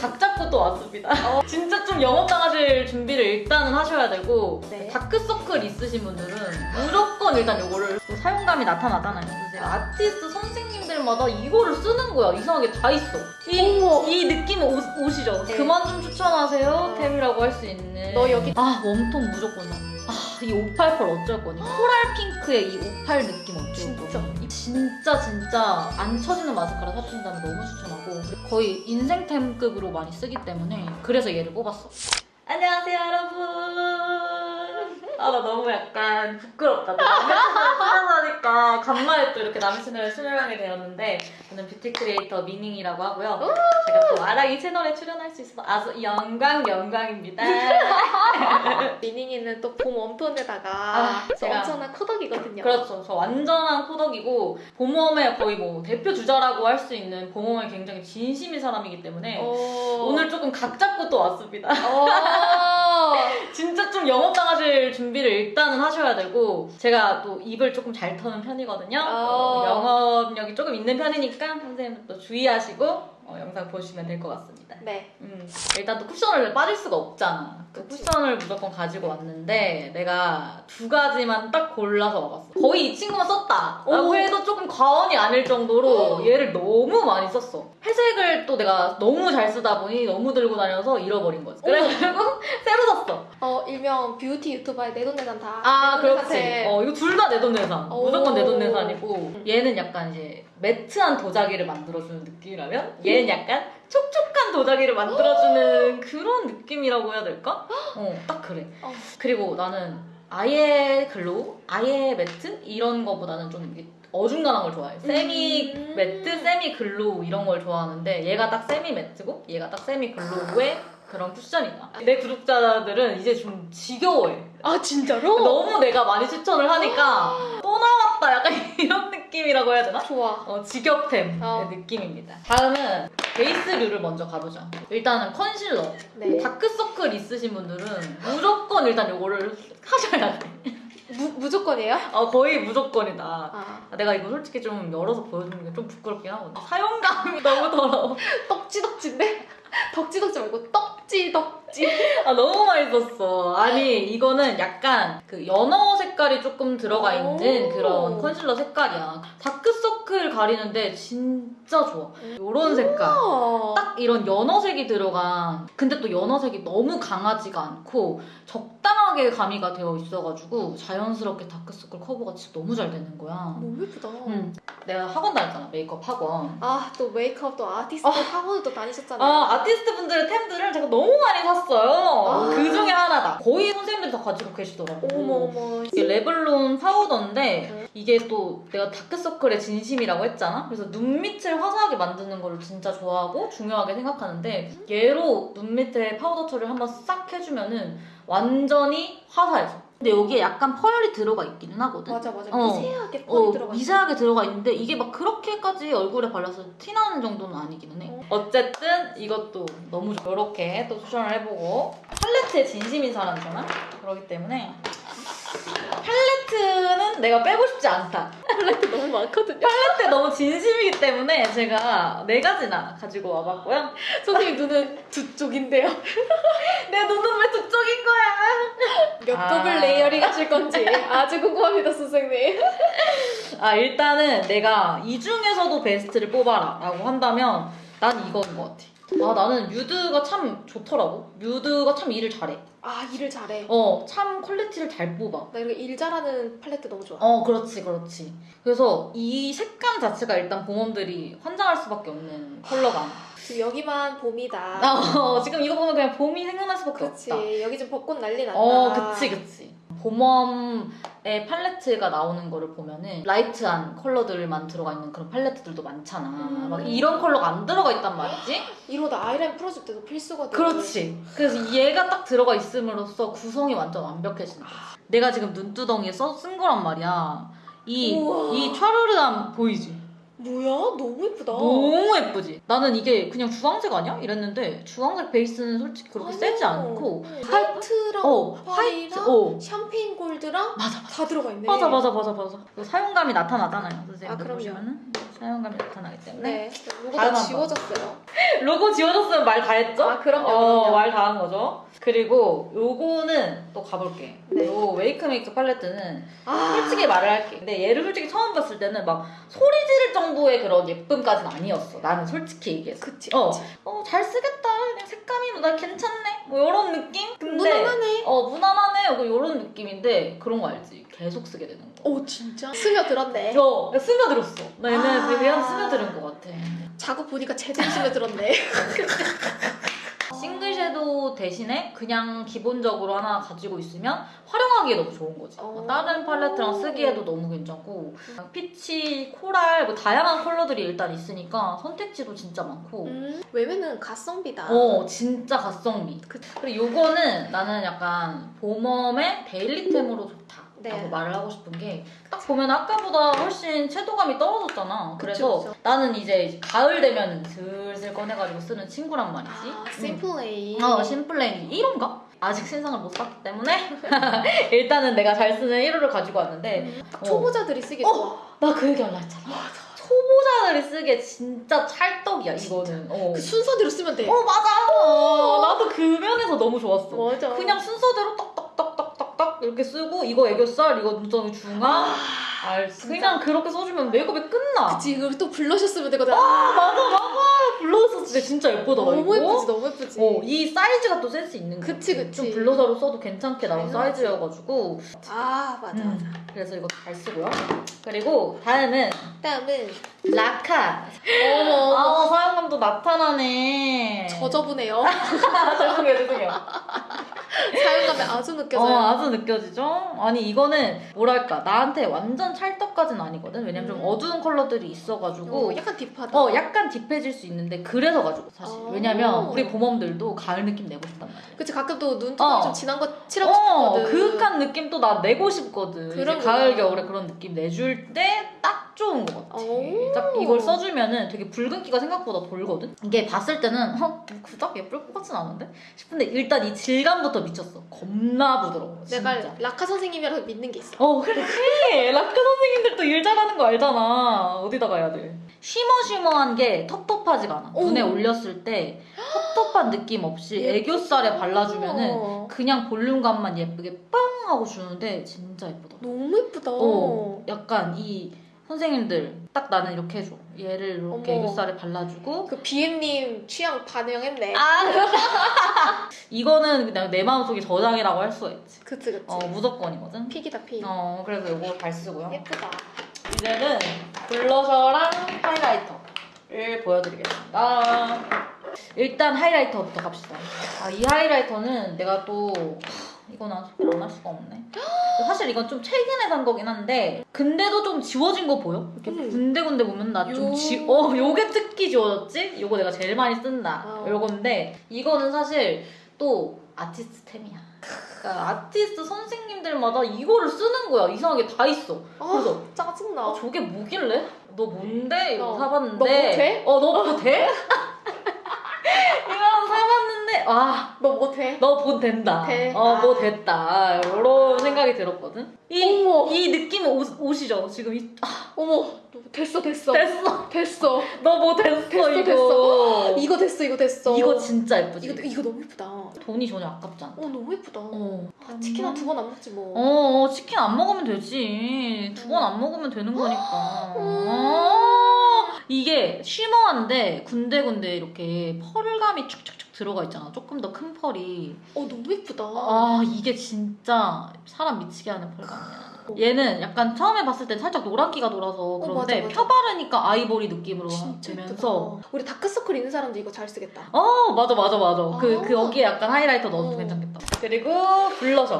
각 잡고 또 왔습니다. 어. 진짜 좀 영업당하실 준비를 일단은 하셔야 되고 네. 다크서클 있으신 분들은 무조건 일단 이거를 또 사용감이 나타나잖아요. 그래서 제가 아티스트 선생님들마다 이거를 쓰는 거야. 이상하게 다 있어. 이. 이 느낌 오, 오시죠? 네. 그만 좀 추천하세요. 어. 템이라고 할 수 있는. 너 여기- 아 warm tone 무조건 나. 아, 이 588 어쩔 거니? coral pink의 이 58 느낌 어쩔. 거니? 진짜 진짜 안 처지는 마스카라 사주신다면 너무 추천하고 거의 인생템급으로 많이 쓰기 때문에 그래서 얘를 뽑았어. 안녕하세요 여러분. 아 나 너무 약간 부끄럽다. 또 남의 채널을 출연하니까 간만에 또 이렇게 남의 채널에 출연하게 되었는데 저는 뷰티 크리에이터 미닝이라고 하고요. 제가 또 아랑이 채널에 출연할 수 있어서 아주 영광 영광입니다. 미닝이는 또 봄 warm tone에다가 아, 제가- 엄청난 코덕이거든요. 그렇죠. 저 완전한 코덕이고 봄웜의 거의 뭐 대표 주자라고 할 수 있는 봄웜에 굉장히 진심인 사람이기 때문에 어... 오늘 조금 각 잡고 또 왔습니다. 어... 진짜 좀 영업 당하실 준비를 일단은 하셔야 되고 제가 또 입을 조금 잘 터는 편이거든요. 어. 어, 영업력이 조금 있는 편이니까 선생님도 주의하시고 어, 영상 보시면 될 것 같습니다. 네. 음, 일단 또 쿠션을 빠질 수가 없잖아. 그. 쿠션을 무조건 가지고 왔는데 내가 두 가지만 딱 골라서 와봤어. 거의 이 친구만 썼다. 라고 오. 해도 조금 과언이 아닐 정도로 얘를 너무 많이 썼어. 회색을 또 내가 너무 잘 쓰다 보니 너무 들고 다녀서 잃어버린 거지. 그래가지고 새로 샀어. 어 일명 뷰티 유튜버의 내돈내산 다. 아 내돈내산 그렇지. 템. 어 이거 둘 다 내돈내산. 오. 무조건 내돈내산이고 얘는 약간 이제 매트한 도자기를 만들어주는 느낌이라면 얘는 약간 촉촉한 도자기를 만들어주는 그런 느낌이라고 해야 될까? 어 딱 그래. 어. 그리고 나는 아예 glow, 아예 매트 이런 거보다는 좀 어중간한 걸 좋아해. 세미 음. 매트, semi glow 이런 걸 좋아하는데 얘가 딱 세미 매트고 얘가 딱 semi glow의 그런 쿠션이다. 내 구독자들은 이제 좀 지겨워해. 아 진짜로? 너무 내가 많이 추천을 하니까 또 나 왔다 약간 이런 느낌이라고 해야 되나? 좋아. 어, 직역템의 어. 느낌입니다. 다음은 베이스류를 먼저 가보죠. 일단은 컨실러. 네. 다크서클 있으신 분들은 무조건 일단 이거를 하셔야 돼. 무, 무조건이에요? 어, 거의 무조건이다. 아 내가 이거 솔직히 좀 열어서 보여주는 게 좀 부끄럽긴 하거든. 사용감이 너무 더러워. 떡지덕지인데? 덕지덕지 말고 떡지덕지. 아, 너무 맛있었어. 아니, 이거는 약간 그 연어 색깔이 조금 들어가 있는 오. 그런 컨실러 색깔이야. 다크서 클 가리는데 진짜 좋아. 요런 색깔. 어. 딱 이런 연어색이 들어간 근데 또 연어색이 너무 강하지가 않고 적당하게 가미가 되어 있어가지고 자연스럽게 다크서클 커버가 진짜 너무 잘 되는 거야 너무 예쁘다. 응. 내가 학원 다녔잖아 메이크업 학원 아 또 메이크업도 아티스트 아. 학원도 다니셨잖아 요. 아 아티스트 분들의 템들을 제가 너무 많이 샀어요 아. 그 중에 하나다 거의 선생님들이 다 가지고 계시더라고 어머 어머. 이게 레블론 파우더인데 응. 이게 또 내가 다크서클에 진심이라고 했잖아 그래서 눈 밑을 화사하게 만드는 거를 진짜 좋아하고 중요하게 생각하는데 얘로 눈 밑에 파우더 처리를 한번 싹 해주면은 완전히 화사해져 근데 여기에 약간 펄이 들어가 있기는 하거든 맞아 맞아 어. 미세하게 펄이 어, 들어가. 미세하게 들어가 있는데 이게 막 그렇게까지 얼굴에 발라서 티 나는 정도는 아니기는 해. 어 쨌든 이것도 너무 좋아. 이렇게 또 추천을 해보고 팔레트에 진심인 사람이잖아. 그렇기 때문에 팔레트는 내가 빼고 싶지 않다. 팔레트 너무 많거든요. 팔레트 너무 진심이기 때문에 제가 네 가지나 가지고 와봤고요. 선생님 눈은 두 쪽인데요. 내 눈은 왜 두 쪽인 거야? 몇 아. 겹을 layering 하실 건지 아주 궁금합니다, 선생님. 아 일단은 내가 이 중에서도 베스트를 뽑아라 라고 한다면 난 이거인 것 같아 아 나는 뮤드가 참 좋더라고 뮤드가 참 일을 잘해 아 일을 잘해. 어 참 퀄리티를 잘 뽑아 나 이렇게 일 잘하는 팔레트 너무 좋아. 어 그렇지 그렇지 그래서 이 색감 자체가 일단 봄웜들이 환장할 수밖에 없는 컬러감 지금 여기만 봄이다. 아, 어, 지금 이거 보면 그냥 봄이 생각날 수밖에 그치 없다 여기 좀 벚꽃 난리 났다. 어, 그치, 그치. 봄웜의 팔레트가 나오는 거를 보면은 light한 컬러들만 들어가 있는 그런 팔레트들도 많잖아. 음. 막 이런 컬러가 안 들어가 있단 말이지? 이러다 아이라인 풀어줄 때도 필수거든. 그렇지. 그래서 얘가 딱 들어가 있음으로써 구성이 완전 거지. 내가 지금 눈두덩이에 써, 쓴 거란 말이야. 이, 우와. 이 촤르르함 보이지? 뭐야? 너무 예쁘다. 너무 예쁘지? 나는 이게 그냥 주황색 아니야? 이랬는데 주황색 베이스는 솔직히 그렇게 아니야. 세지 않고 화이트랑 어, 화이트, 어. 샴페인 골드랑 맞아, 다 들어가 있네. 맞아 맞아 맞아 맞아 그 사용감이 나타나잖아요 선생님 아, 그럼요. 보시면은 사용감이 나타나기 때문에 네. 한번. 지워졌어요. 로고 지워졌으면 말 다 했죠? 아, 그럼요, 어, 그럼요. 말 다 한 거죠. 그리고 요거는 또 가볼게. 네. 요 웨이크 메이크 팔레트는 아, 솔직히 말을 할게. 근데 얘를 솔직히 처음 봤을 때는 막 소리 지를 정도의 그런 예쁨까지는 아니었어. 나는 솔직히 얘기해서. 그치, 어, 그치. 어, 잘 쓰겠다. 그냥 색감이 뭐나 괜찮네. 뭐 이런 느낌? 근데 무난하네. 어, 무난하네. 뭐 이런 느낌인데 그런 거 알지? 계속 쓰게 되는 거. 오, 진짜? 스며들었네. 어, 나 스며들었어. 나 얘는 아. 되게 한 스며드는 것 같아. 자고 보니까 제대로 스며들었네. 싱글 섀도우 대신에 그냥 기본적으로 하나 가지고 있으면 활용하기에 너무 좋은 거지. 어. 다른 팔레트랑 쓰기에도 너무 괜찮고 피치, coral 뭐 다양한 컬러들이 일단 있으니까 선택지도 진짜 많고 음, 웨메는 가성비다. 어 진짜 가성비. 그- 그리고 요거는 나는 약간 봄웜의 daily템으로. 네. 말을 하고 싶은 게 딱 보면 아까보다 훨씬 채도감이 떨어졌잖아. 그래서 그쵸, 그쵸. 나는 이제 가을 되면 슬슬 꺼내가지고 쓰는 친구란 말이지. 아, 음. 심플레이. 어, 심플레인 1호인가? 아직 신상을 못 샀기 때문에 일단은 내가 잘 쓰는 1호를 가지고 왔는데 음, 딱 어. 초보자들이 쓰기 어. 좋아. 나 그 얘기 하려 했잖아 초보자들이 쓰기에 진짜 찰떡이야 이거는 어. 그 순서대로 쓰면 돼. 어 맞아 어, 나도 그 면에서 너무 좋았어 맞아. 그냥 순서대로 딱 딱딱딱딱딱 이렇게 쓰고 이거 애교살 이거 눈썹이 중앙 알 그냥 그렇게 써주면 메이크업이 끝나 그치, 이걸 또 블러셔 쓰면 되거든. 아 맞아 맞아 블러셔 진짜 진짜 예쁘다 나 너무 이거. 예쁘지, 너무 예쁘지. 어, 이 사이즈가 또 센스 있는 거 그치. 그치. 좀 블러셔로 써도 괜찮게 나온. 사이즈여가지고 아, 맞아, 음, 맞아. 그래서 이거 잘 쓰고요. 그리고 다음은 다음은 라카. 어머, 어머. 아 사용감도 나타나네. 저저분해요. 죄송해요 죄송해요. 사용감이 아주 어 느껴져요. 아주 느껴지죠? 아니 이거는 뭐랄까 나한테 완전 찰떡까지는 아니거든. 왜냐면 좀 음. 어두운 컬러들이 있어가지고 어, 약간 딥하다. 어 약간 딥해질 수 있는데 그래서 가지고 사실 어. 왜냐면 우리 봄웜들도 가을 느낌 내고 싶단 말이야. 그치, 가끔 또 눈두덩이 어. 좀 진한 거 칠하고 어, 싶거든. 그윽한 느낌 또 나 내고 싶거든. 그런 가을. 겨울에 그런 느낌 내줄 때 딱 좋은 것 같아. 오. 딱 이걸 써주면은 되게 붉은기가 생각보다 돌거든. 이게 봤을 때는 어 그닥 예쁠 것 같진 않은데 싶은데 일단 이 질감부터 미쳤어. 겁나 부드러워. 내가 진짜. 라카 선생님이라서 믿는 게 있어. 어 그래 라크 선생님들도 일 잘하는 거 알잖아 어디다가 해야 돼 쉬머쉬머한 게 텁텁하지가 않아 오. 눈에 올렸을 때 텁텁한 느낌 없이 애교살에 발라주면은 어. 그냥 볼륨감만 예쁘게 빵 하고 주는데 진짜 예쁘다. 너무 예쁘다. 어, 약간 이 선생님들 딱 나는 이렇게 해줘. 얘를 이렇게 어머. 애교살에 발라주고. 그 비엠님 취향 반영했네. 아 이거는 그냥 내 마음속에 저장이라고 할 수가 있지. 그치 그치. 어 무조건이거든. 픽이다 픽. 어 그래서 이거 잘 쓰고요. 예쁘다. 이제는 블러셔랑 하이라이터를 보여드리겠습니다. 일단 하이라이터부터 갑시다. 아, 이 하이라이터는 내가 또 하, 이건 안 소개를 안 할 수가 없네. 사실 이건 좀 최근에 산 거긴 한데 근데도 좀 지워진 거 보여? 이렇게 음. 군데군데 보면 나좀 요- 지... 어 요게 특히 지워졌지? 요거 내가 제일 많이 쓴다. 어. 요건데 이거는 사실 또 아티스트템이야. 그러니까 아티스트 선생님들마다 이거를 쓰는 거야. 이상하게 다 있어. 아, 그래서 짜증나. 어, 저게 뭐길래? 너 뭔데? 이거 어. 사봤는데. 너 뭐 돼? 어, 너 뭐 돼? 아, 너 뭐 돼? 너 뭐 된다. 돼? 어, 아. 뭐 됐다. 이런 생각이 들었거든. 이, 어머. 이 느낌 오, 오시죠? 지금 이, 아, 어머 됐어 됐어 됐어. 됐어. 너 뭐 됐어, 됐어, 이거. 됐어. 이거 됐어 이거 됐어. 이거 진짜 예쁘지? 이거 이거 너무 예쁘다. 어 돈이 전혀 아깝지 않아. 너무 예쁘다. 어. 아, 치킨 한 두 번 안 먹지 뭐. 어, 어, 치킨 안 먹으면 되지. 두 번 안 먹으면 되는 거니까. 음. 어, 이게 쉬머한데 군데군데 이렇게 펄감이 축축축 들어가 있잖아. 조금 더 큰 펄이. 어 너무 예쁘다. 아, 이게 진짜 사람 미치게 하는 펄감이야. 얘는 약간 처음에 봤을 때 살짝 노란기가 돌아서 그런데 맞아, 맞아. 펴바르니까 아이보리 느낌으로 진짜 되면서. 우리 다크서클 있는 사람도 이거 잘 쓰겠다. 어 맞아 맞아 맞아 그, 아. 그 여기에 약간 highlighter 넣어도 어. 괜찮겠다 그리고 블러셔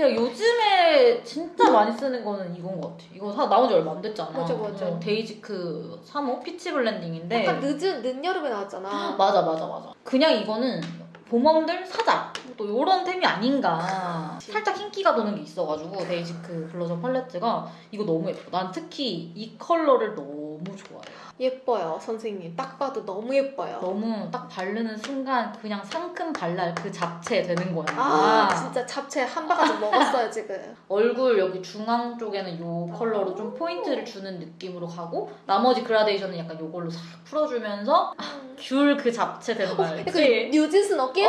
그냥 요즘에 진짜 많이 쓰는 거는 이건 것 같아. 이거 사 나온 지 얼마 안 됐잖아. 맞아, 맞아. 어, 데이지크 3호 peach blending인데. 약간 늦은 늦여름에 나왔잖아. 맞아 맞아 맞아. 그냥 이거는 봄 warm들 사자. 또 요런 템이 아닌가. 살짝 흰기가 도는 게 있어가지고 데이지크 블러셔 팔레트가 이거 너무 예뻐. 난 특히 이 컬러를 너무 좋아해 예뻐요, 선생님. 딱 봐도 너무 예뻐요. 너무 딱 바르는 순간 그냥 상큼 발랄 그 잡채 되는 거야. 아, 진짜 잡채 한 바가지 먹었어요, 지금. 얼굴 여기 중앙 쪽에는 요 컬러로 좀 포인트를 주는 느낌으로 가고 나머지 그라데이션은 약간 요걸로 싹 풀어주면서 귤 그 잡채 되는 거 약간 알지? 뉴진스 느낌?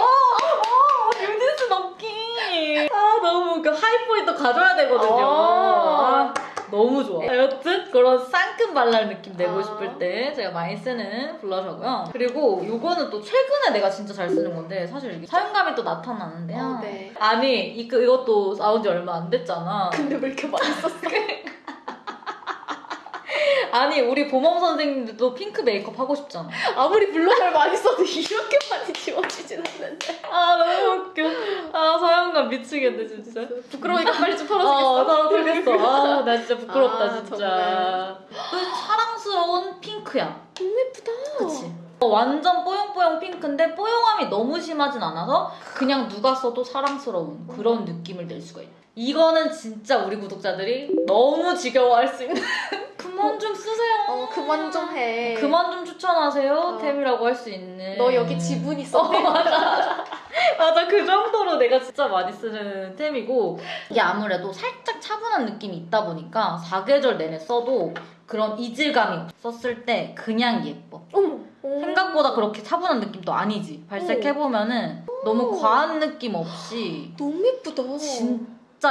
뉴진스 느낌! 아 너무 그 하이포인트 가져야 되거든요. 아. 아, 너무 좋아. 여튼 그런 상큼 발랄 느낌 내고 아. 싶을 때 제가 많이 쓰는 blusher고요. 그리고 요거는 또 최근에 내가 진짜 잘 쓰는 건데 사실 이게 사용감이 또 나타나는데요. 어, 네. 아니 이, 그, 이것도 나온 지 얼마 안 됐잖아. 근데 왜 이렇게 많이 썼어? 아니 우리 보멈 선생님들도 핑크 메이크업 하고 싶잖아. 아무리 블러셔를 많이 써도 이렇게 많이 지워지진 않는데. 아 너무 웃겨. 아 사용감 미치겠네 진짜. 부끄러우니까 빨리 좀 어, 털어주겠어. 서로 틀렸어. 아, 나 진짜 부끄럽다, 아, 진짜. 은 사랑스러운 핑크야. 너무 예쁘다. 그치? 어, 완전 뽀용뽀용 핑크인데 뽀용함이 너무 심하진 않아서 그냥 누가 써도 사랑스러운 그런 느낌을 낼 수가 있다. 이거는 진짜 우리 구독자들이 너무 지겨워할 수 있는 그만 좀 쓰세요. 어, 그만 좀 해. 그만 좀 추천하세요 어. 템이라고 할 수 있는 너 여기 지분 어, 있었네. 맞아. 맞아. 그 정도로 내가 진짜 많이 쓰는 템이고 이게 아무래도 살짝 차분한 느낌이 있다 보니까 사계절 내내 써도 그런 이질감이. 썼을 때 그냥 예뻐. 어머. 오. 생각보다 그렇게 차분한 느낌도 아니지. 발색해보면은 너무 과한 느낌 없이 너무 예쁘다. 진짜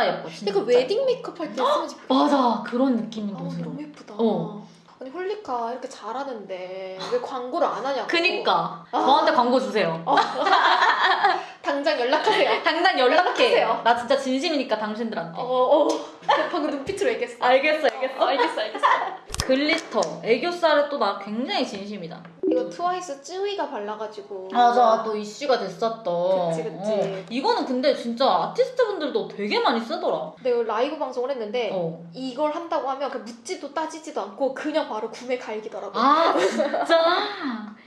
예뻐. 진짜. 약간 웨딩 메이크업 할 때 쓰면 진짜 맞아. 그런 느낌이 아, 너무 들어. 너무 예쁘다. 어. 아니 홀리카 이렇게 잘하는데 왜 광고를 안 하냐고. 그니까. 아. 저한테 광고 주세요. 당장 연락하세요. 당장 연락해. 연락하세요. 나 진짜 진심이니까 당신들한테. 어, 어. 방금 눈빛으로 얘기했어. 알겠어, 알겠어. 어, 알겠어, 알겠어. glitter, 애교살에 또 나 굉장히 진심이다. 이거 트와이스 쯔위가 발라가지고. 맞아, 또 이슈가 됐었던. 그치, 그치. 어. 이거는 근데 진짜 아티스트 분들도 되게 많이 쓰더라. 내가 라이브 방송을 했는데 어. 이걸 한다고 하면 그 묻지도 따지지도 않고 그냥 바로 구매 갈기더라고. 아, 진짜?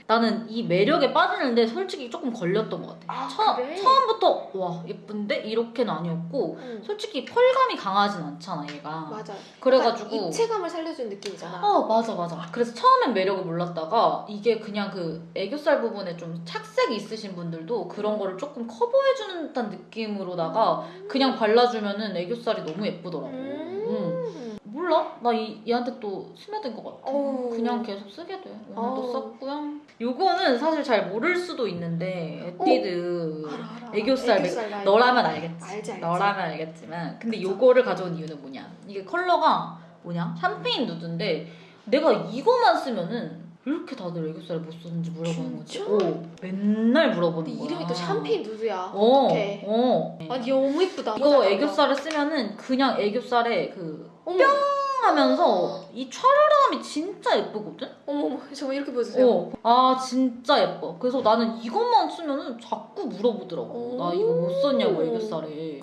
나는 이 매력에 빠지는데 솔직히 조금 걸렸던 것 같아. 아, 처, 그래? 처음부터, 와, 예쁜데? 이렇게는 아니었고, 응. 솔직히 펄감이 강하진 않잖아, 얘가. 맞아. 그래가지고. 입체감을 살려주는 느낌이잖아. 어 맞아 맞아 그래서 처음엔 매력을 몰랐다가 이게 그냥 그 애교살 부분에 좀 착색이 있으신 분들도 그런 거를 조금 커버해주는 듯한 느낌으로다가 그냥 발라주면은 애교살이 너무 예쁘더라고 음. 몰라 나 이, 얘한테 또 스며든 것 같아 어우. 그냥 계속 쓰게 돼 오늘도. 썼고요 요거는 사실 잘 모를 수도 있는데 에뛰드 알아, 알아. 애교살 라이브. 너라면 알겠지. 알지, 알지. 너라면 알겠지만. 근데 그쵸. 요거를 가져온 이유는 뭐냐? 이게 컬러가 뭐냐? 샴페인 누드인데 내가 이거만 쓰면은 왜 이렇게 다들 애교살을 못 쓰는지 물어보는 거지. 어, 맨날 물어보는 거야. 이름이 또 샴페인 누드야. 어, 어떡해. 어. 아니 너무 예쁘다. 이거 애교살을 쓰면은 그냥 애교살에 그 어머, 하면서 이 촤르르함이 진짜 예쁘거든? 어머, 어머, 정말 이렇게 보여주세요. 어. 아 진짜 예뻐. 그래서 나는 이것만 쓰면은 자꾸 물어보더라고. 나 이거 못 썼냐고 애교살에.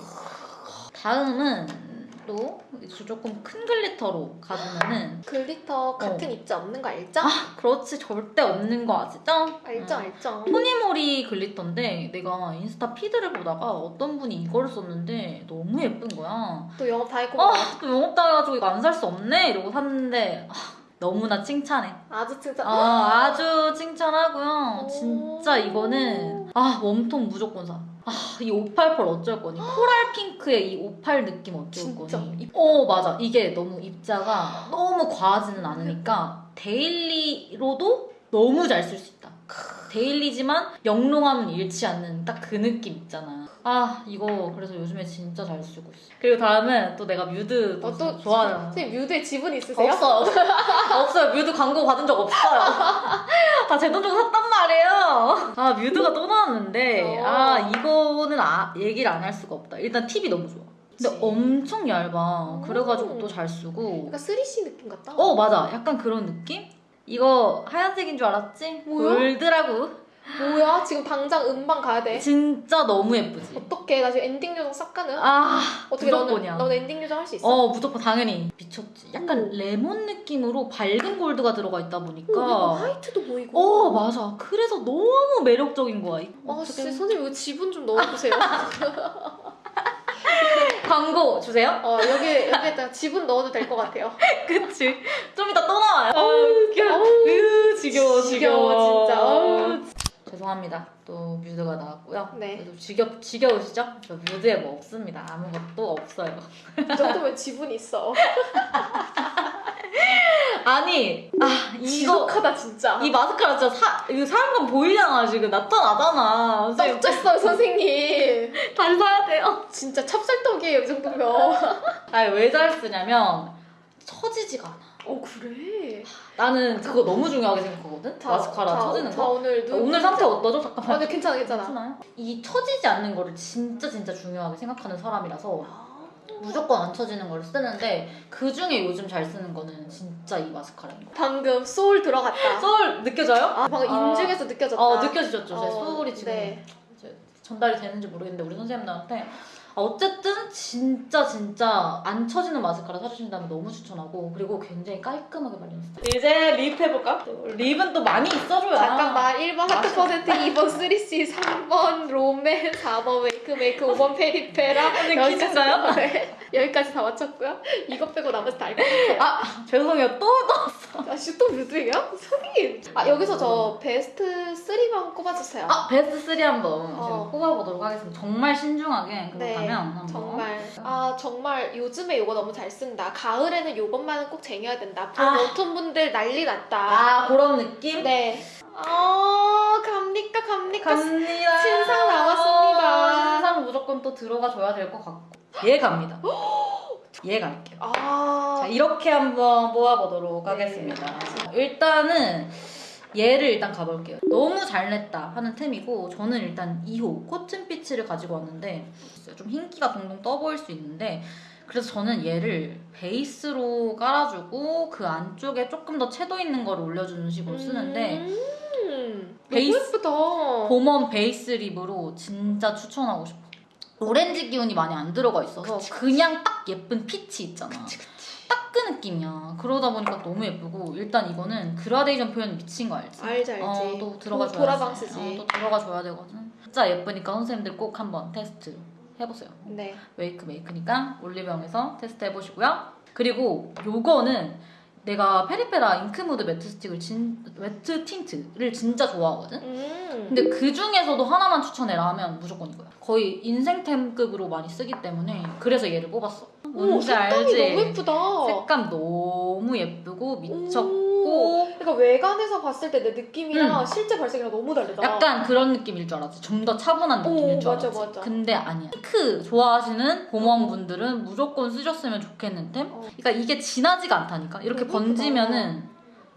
다음은 또 조금 큰 glitter로 가주면은 glitter 같은 어. 입자 없는 거 알죠? 아 그렇지 절대 없는 거 아시죠? 알죠, 응. 알죠. 토니모리 glitter인데 내가 인스타 feed를 보다가 어떤 분이 이거를 썼는데 너무 예쁜 거야. 또 영업 당했고 아 또 영업당해가지고 이거 안 살 수 없네 이러고 샀는데 아, 너무나 칭찬해. 아주 진짜. 아, 아주 칭찬하고요. 오. 진짜 이거는 아 warm톤 무조건 사. 아, 이 588 어쩔 거니? 코랄 핑크의 이 58 느낌 어쩔 진짜? 거니? 어, 맞아. 이게 너무 입자가 너무 과하지는 않으니까 daily로도 너무 잘 쓸 수 있다. daily지만 영롱함은 잃지 않는 딱 그 느낌 있잖아. 아, 이거 그래서 요즘에 진짜 잘 쓰고 있어. 그리고 다음은 또 내가 뮤드 어, 또 좋아하는 선생님 뮤드에 지분 있으세요? 없어요. 없어요. 뮤드 광고 받은 적 없어요. 다 제 돈 주고 샀단 말이에요. 아, 뮤드가 또 나왔는데, 어. 아, 이거는 아, 얘기를 안 할 수가 없다. 일단 팁이 너무 좋아. 근데. 엄청 얇아. 그래가지고 음. 또 잘 쓰고. 약간 3C 느낌 같다. 어, 맞아. 약간 그런 느낌? 이거 하얀색인 줄 알았지? 뭐야? 골드라고. 뭐야? 지금 당장 음방 가야 돼. 진짜 너무 예쁘지? 어떡해? 나 지금 엔딩 요정 싹 가능? 아, 어떻게 무조건이야. 너는 엔딩 요정 할 수 있어? 어, 무조건 당연히 미쳤지. 약간 오. 레몬 느낌으로 밝은 골드가 들어가 있다 보니까. 어, 이거 화이트도 보이고. 어 맞아 그래서 너무 매력적인 거야 아, 어떻게 진짜 선생님 이거 지분 좀 넣어주세요. 광고 주세요. 어 여기 여기에다 지분 넣어도 될 것 같아요. 그치. 좀 이따 또 나와요. 어우, 어우, 으, 지겨워, 지겨워, 진짜. 어우. 죄송합니다. 또 뮤드가 나왔고요. 네. 그래도 지겨, 지겨우시죠? 저 뮤드에 뭐 없습니다. 아무것도 없어요. 이 정도면 지분 있어. 아니, 아, 이거. 지독하다 진짜. 이 마스카라 진짜 사, 이거 사람감 보이잖아, 지금. 나타나잖아. 떡졌어요 선생님. 다시 사야 돼요. 진짜 찹쌀떡이에요 이 정도면. 아니, 왜 잘 쓰냐면, 처지지가 않아. 어 그래. 나는 그거 너무 중요하게 생각하거든? 마스카라 처지는 자, 거. 오늘 눈 오늘 상태 어떠죠? 아, 잠깐만. 네, 괜찮아 괜찮아. 괜찮아요? 이 처지지 않는 거를 진짜 진짜 중요하게 생각하는 사람이라서 무조건 안 처지는 걸 쓰는데 그 중에 요즘 잘 쓰는 거는 진짜 이 마스카라인 거. 방금 소울 들어갔다. 소울 느껴져요? 아 방금 아. 인중에서 느껴졌다. 어 느껴지셨죠? 제 어, 소울이 지금 네. 이제 전달이 되는지 모르겠는데 우리 선생님들한테 아, 어쨌든 진짜 진짜 안 처지는 마스카라 찾으신다면 너무 추천하고 그리고 굉장히 깔끔하게 발리는 스타일. 이제 lip 해볼까? lip은 또 많이 있어줘야. 잠깐만 1번 하트 퍼센트 2번 3C 3번 롬앤 4번 웨이크메이크 5번 페리페라 퀴즈인가요? 네. 여기까지 다 맞췄고요 이거 빼고 나머지 다 알고 아 죄송해요 또 넣었어. 아씨 또 뮤드예요? 선생님 아 여기서 저 베스트 3만 꼽아주세요 아 베스트 3 한번 어. 지금 뽑아보도록 하겠습니다. 정말 신중하게 네, 그렇다면 한번. 정말 아 정말 요즘에 요거 너무 잘 쓴다 가을에는 요것만은 꼭 쟁여야 된다 아. 봄 분들 난리 났다 아 그런 느낌? 네. 어, 갑니까, 갑니까? 갑니다. 신상 나왔습니다. 신상 무조건 또 들어가 줘야 될 것 같고. 얘 갑니다. 얘 갈게요. 아, 자 이렇게 한번 뽑아보도록 네. 하겠습니다. 일단은 얘를 일단 가볼게요. 너무 잘 냈다 하는 템이고 저는 일단 2호 코튼 피치를 가지고 왔는데 좀 흰기가 동동 떠 보일 수 있는데 그래서 저는 얘를 베이스로 깔아주고 그 안쪽에 조금 더 채도 있는 거를 올려주는 식으로 쓰는데 음, 베이스-. 봄웜 베이스 립으로 진짜 추천하고 싶어. 오렌지 기운이 많이 안 들어가 있어서 그냥 딱 예쁜 피치 있잖아. 딱그 느낌이야. 그러다 보니까 너무 예쁘고 일단 이거는 그라데이션 표현 미친 거 알지? 알지, 알지. 어, 또 들어가 도- 줘야지. 도라방스지. 어, 또 들어가 줘야 되거든. 진짜 예쁘니까 선생님들 꼭 한번 테스트 해보세요. 네. 웨이크메이크니까 올리브영에서 테스트 해보시고요. 그리고 요거는 내가 페리페라 잉크무드 매트 스틱을 진 매트 틴트를 진짜 좋아하거든. 음. 근데 그 중에서도 하나만 추천해라 하면 무조건 이거야. 거의 인생템급으로 많이 쓰기 때문에 그래서 얘를 뽑았어. 오, 뭔지 색감이 알지? 너무 예쁘다. 색감 너무 예쁘고 오. 미쳤고 그러니까 외관에서 봤을 때 내 느낌이랑 음. 실제 발색이랑 너무 다르다. 약간 그런 느낌일 줄 알았지. 좀 더 차분한 느낌일 오, 줄 맞아, 알았지. 맞아. 근데 아니야. 핑크 좋아하시는 봄웜분들은 무조건 쓰셨으면 좋겠는 템. 어. 그러니까 이게 진하지가 않다니까. 이렇게 너무 번지면은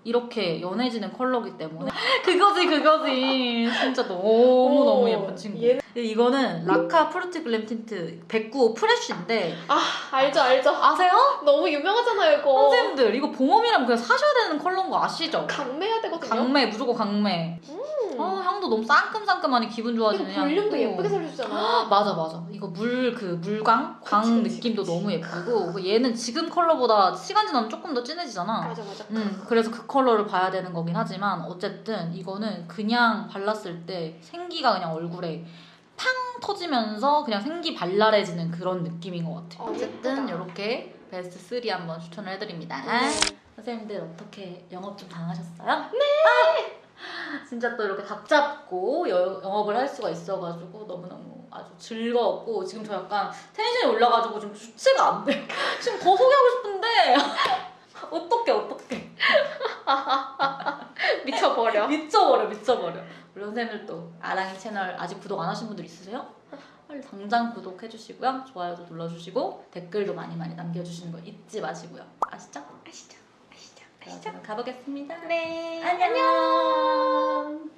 이렇게 연해지는 컬러기 때문에 그거지 그거지. 진짜 너무 너무 오, 예쁜 친구. 근데 이거는 라카 프루티 글램 틴트 109 프레쉬인데 아, 알죠, 알죠. 아세요? 너무 유명하잖아요, 이거. 선생님들 이거 봄웜이라면 그냥 사셔야 되는 컬러인 거 아시죠? 강매해야 되거든요. 강매 무조건 강매. 음. 어 향도 너무 상큼상큼하니 기분 좋아지는 볼륨도 향이고. 예쁘게 살려주잖아. 맞아 맞아 이거 물 그 물광 광 그치, 그치, 느낌도 그치. 너무 예쁘고 그 얘는 지금 컬러보다 시간 지나면 조금 더 진해지잖아 맞아, 맞아. 음 그래서 그 컬러를 봐야 되는 거긴 하지만 어쨌든 이거는 그냥 발랐을 때 생기가 그냥 얼굴에 팡 터지면서 그냥 생기 발랄해지는 그런 느낌인 것 같아요 어, 예쁘다. 이렇게 베스트 3 한번 추천을 해드립니다 네. 선생님들 어떻게 영업 좀 당하셨어요? 네! 진짜 또 이렇게 각 잡고 여- 영업을 할 수가 있어가지고 너무너무 아주 즐거웠고 지금 저 약간 텐션이 올라가지고 좀 주체가 안 돼. 지금 더 소개하고 싶은데 어떡해 어떡해 미쳐버려. 미쳐버려 미쳐버려 우리 선생님들 또 아랑이 채널 아직 구독 안 하신 분들 있으세요? 빨리 당장 구독해주시고요 좋아요도 눌러주시고 댓글도 많이 많이 남겨주시는 거 잊지 마시고요 아시죠? 아시죠? 저는 가보겠습니다 네. 안녕.